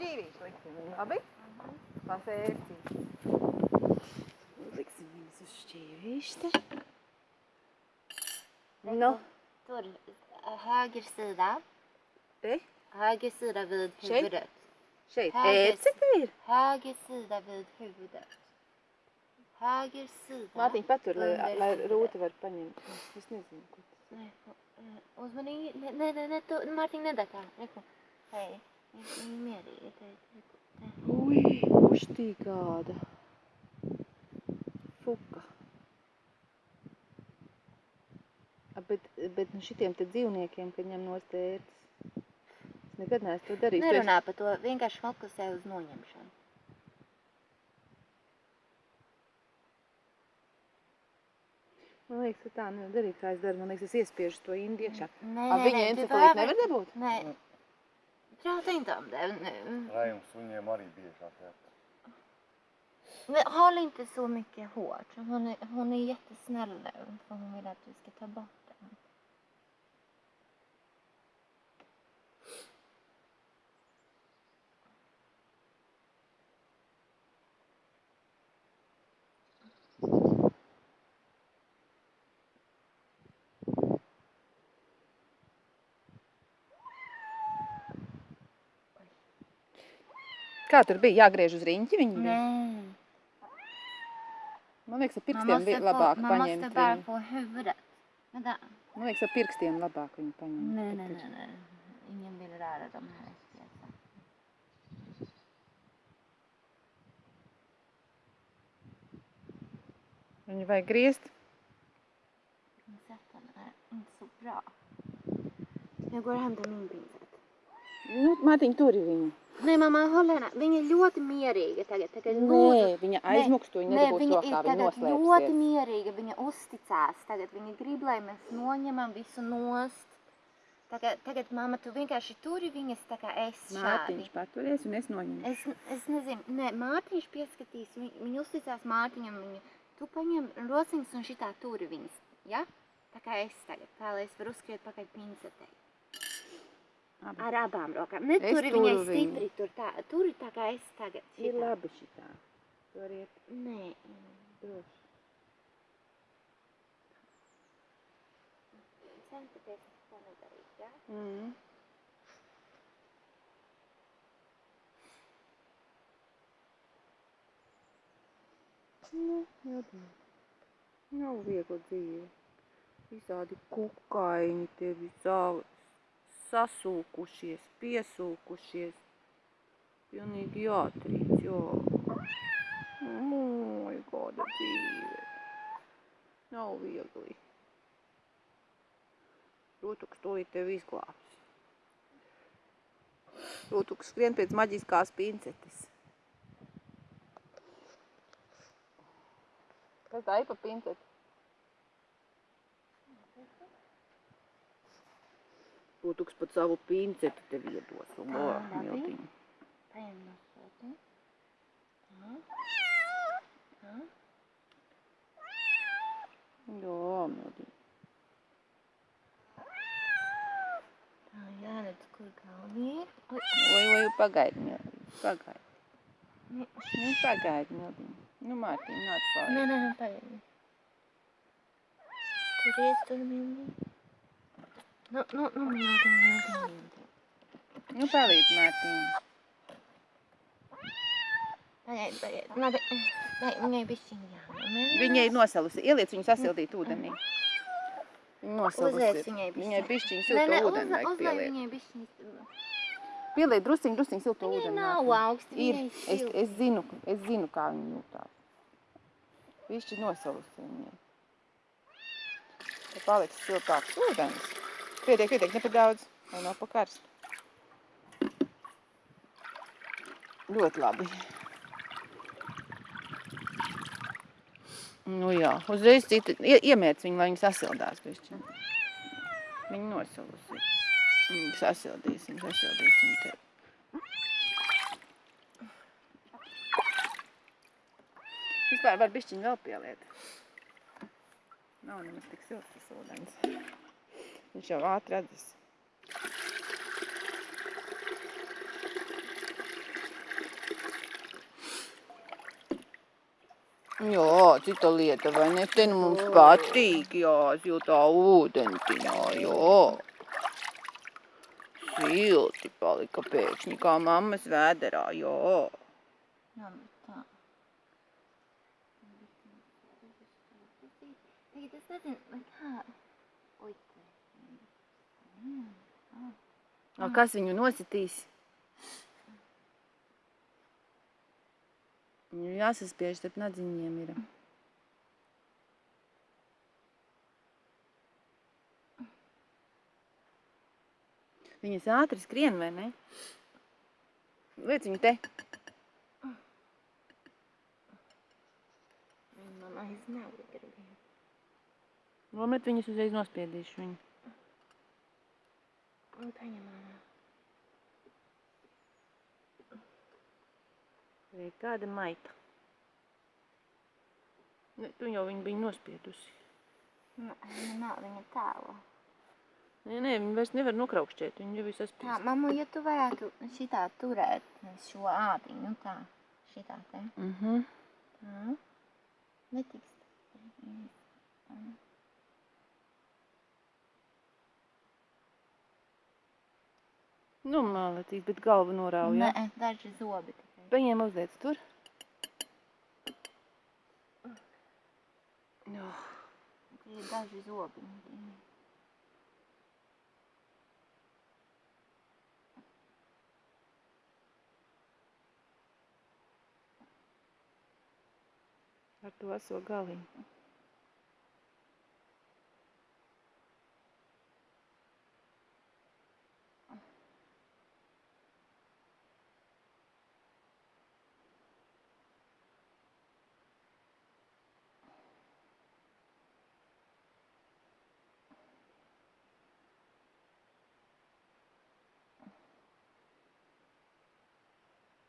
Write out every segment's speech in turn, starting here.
šķīvīšu liksim viņu, labi? Pasēsti. Liksim viņus uz šķīvīšu te. Nu, Tur, höger sida. te, Höger sida vid Tjej. huvudet. šeit. Här Ēci te ir. Höger sida vid huvudet. Höger sida. Mātiņ patur, lai, under lai huvudet. rūta var paņemt. Es nezinu, ko tas ir. Nej, eh, uzmanīgi. Ne, ne, ne, ne, tu, Mārtiņ, nedara tā. Reku. Hei, viņi mierīgi. Te, reku. Te. Ui, uštī kāda. Fuka. Bet, bet nu šitiem te dzīvniekiem, kad ņem nost ērtas. Es nekad neesmu to darījis. Nerunā par to, vienkārši fokusē uz noņemšanu. Man liekas, ka tā nevar darīt, kā es daru. Man liekas, es iespiežu to indi iekšā. Nē, A, viņa encefalītu nevar dabūt? Nē. Jag tänkte om det nu. Rajons unge Mari att Men håll inte så mycket hårt. Hon är, hon är jättesnäll nu. För hon vill att du ska ta bort Kā tur bija? Jāgriež uz riņķi bija? Nej. Man liekas, ar pirkstiem bija labāk paņemt bara viņu. Vänta. Man liekas, ar pirkstiem labāk viņu paņemt. Nej, nej. Ingen vill röra de här spjälsen. Viņu vajag griezt. Är inte så bra. Jag går och hämtar min pincett. Nu, Mātiņ, tur ir viņa. Mamma, håll henne. Viņa ļoti mierīga tagad. tagad Nē, viņa aizmuks to, viņa Nē, viņa rokā, ir viņa tagad ļoti noslēpsies. mierīga, viņa uzticās. Tagad viņa grib, lai mēs noņemam visu nost. Tagad, tagad mamma, tu vienkārši turi viņas tā kā es šādi. Mātiņš paturēs un es noņemu. Es, es nezinu, nē, Mārtiņš pieskatīs, viņ, viņa uzticās Mārtiņam, viņa, tu paņem rociņas un šitā turi viņas, ja? Tā kā es tagad, tā lai es varu uzskriet pakaļ pincetei. Abi. Ar abām rokām. Ne Es turi viņai turu viņu. stipri, tur tā, turi tā kā es tagad. Ir šitā. labi šitā. Tur iet Nē, droši. centieties to nedarīt, ja? Mm. Nu, jādara. Nav viegla dzīve. Visādi kukaiņi te visā sasūkušies, piesūkušies. Pilnīgi jātrīc, jā. Mūj, kāda dzīve. Nav viegli. Rūtuks to ir tev izglābs. Rūtuks skrien pēc maģiskās pincetes. Kas tā ir pa pinceti? Rūtuks pat savu pinceti tev iedos. Un, Tā, o, labi. miltiņ. Paņem no sotiņa. Tā. Jā, miltiņ. Tā, jāredz, kur galvi ir. Oi, oi, pagaidi, miltiņ. Pagaidi. ne, Nu, pagaidi, miltiņ. Nu, Mārtiņ, nāc pāri. nē, nē, nē, pagaidi. Turies tur mīlī. Nu, nu, nu, mīlī, mīlī, mīlī. Nu, palīdz, Mārtiņ. Pagaidi, pagaidi. Labi, vai viņai bišķiņ jānomē. Viņa ir nosalusi. Ieliec viņu sasildīt ūdenī. Nosalusi. Uzliec viņai Viņai bišķiņ Nē, silto nē, ūdeni vajag pieliet. viņai bišķiņ. Pieliet drusciņ, drusciņ Viņai ūdeni. nav Mārtiņ. augsti, viņai Es, silti. es zinu, es zinu, kā viņa jūtās. Bišķi nosalusi viņai. Te paliks siltāks ūdens. Pietiek, pietiek, ne par daudz. Lai nav pa karstu. Ļoti labi. Nu jā, uzreiz cita, ie- iemērc viņu, lai viņi sasildās bišķi. Viņi nosalusi. Viņi sasildīs, viņi sasildīs viņu tev. Vispār var bišķiņu vēl pieliet. Nav nemaz tik silts tas ūdens. Viņš jau ātri atdis. Jā, cita lieta, vai ne? Te nu mums patīk, jā, jūtā ūdentiņā, jā. Silti palika pēkšņi, kā mammas vēderā, jā. Jā, nu tā. Tagad es nezinu, vai kā... Oi, A, kas viņu nositīs? Viņu jāsaspiež starp nadziņiem ir. Viņas ātri skrien, vai ne? Liec viņu te. Mamma iznāca gribēja. Lomet viņas uzreiz nospiedīšu viņu. Paņem mamma. Vai kāda maita? Ne, tu jau viņu biji nospiedusi. Nē, nav viņa tālu. Nē, nē, viņi vairs nevar nokraukšķēt, viņi jau ir Tā, saspiest. mamma, ja tu varētu šitā turēt šo ādiņu, nu tā, šitā te. Mhm. Tā. Netiks. Nu, māletīs, bet galvu norauj, ja? Nē, daži zobi. Paņem uzliec tur. Nu, Tie ir daži zobiņi. ar to aso galiņu.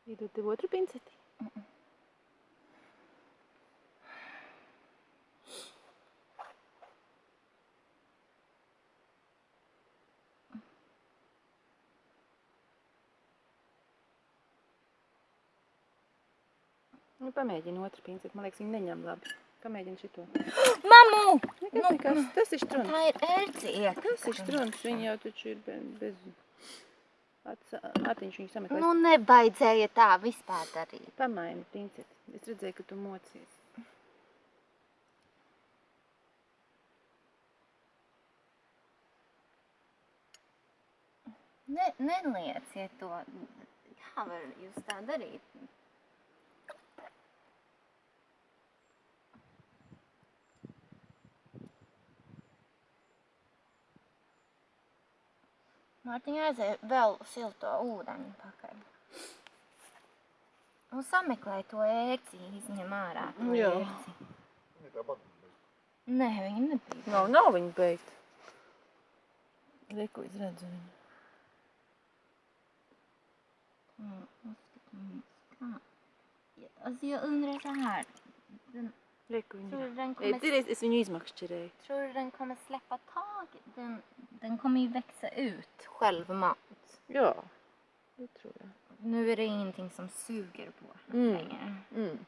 Iedod tev otru pinceti. Nu, pamēģini otru pinceti. Man liekas, viņi neņem labi. Pamēģini šito. Mamu! Nekas, nekas. Tas ir struns. Tā ir ērciet. Tas ir struns. Viņi jau taču ir be- bez... Ātiņš viņu sameklēs. Nu, nebaidzēja tā vispār darīt. Pamaini pinceti. Es redzēju, ka tu mocies. Ne, nelieciet to. Kā var jūs tā darīt? Mārtiņa aizēja vēl silto ūdeni pakaļ. Un sameklē to ērci, izņem ārā to Jā. ērci. Viņa tāpat bija. Nē, viņa nebija. Nav, nav viņa beigta. Reku, es redzu viņu. Mm, uzskatāmies, kā. Ja, alltså jag undrar så här. Den, Reku tror viņa. du den Ei, kommer, Tīries, es viņu izmakšķerēju. tror du den kommer släppa taget? Den, den kommer ju växa ut självmant. Ja, det tror jag. Nu är det ingenting som suger på mm. längre. Mm.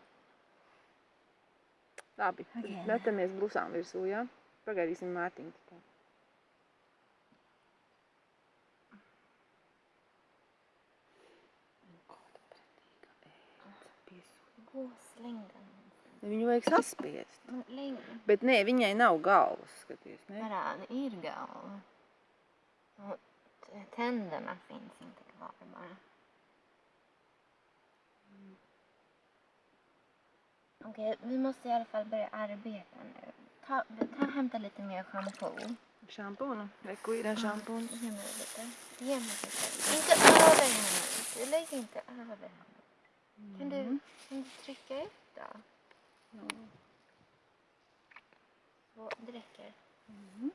Okay. Lättämies brusanvirsuja. Pagaisim Martin. Goslingam. Viņu vajag saspiest. Bet nē, viņai nav galvas, skaties. Nē, Parāda ir galva tänderna finns inte kvar bara. Okej, vi måste i alla fall börja arbeta nu. Ta, ta hämta lite mer shampoo. Šampūnu. Reku ir šampūns. Ge mig lite. Ge mig lite. Inte över henne. Lägg inte över henne. Kan du, kan du trycka ut då? Så, det räcker. Mhm.